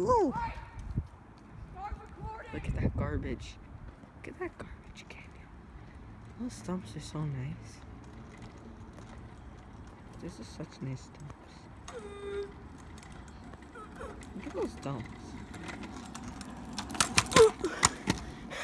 Ooh! Look at that garbage. Look at that garbage canyon. Those stumps are so nice. This is such nice stumps. Look at those stumps.